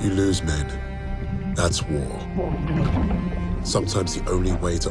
You lose men. That's war. Sometimes the only way to